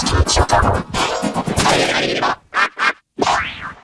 시켜주다고